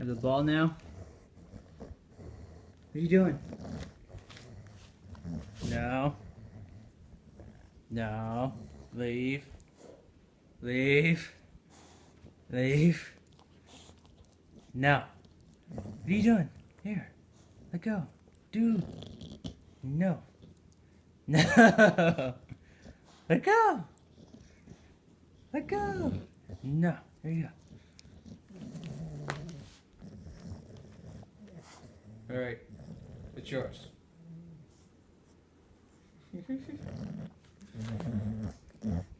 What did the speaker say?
Have the ball now. What are you doing? No. No. Leave. Leave. Leave. No. What are you doing? Here. Let go. Dude. No. No. Let go. Let go. No. There you go. All right, it's yours.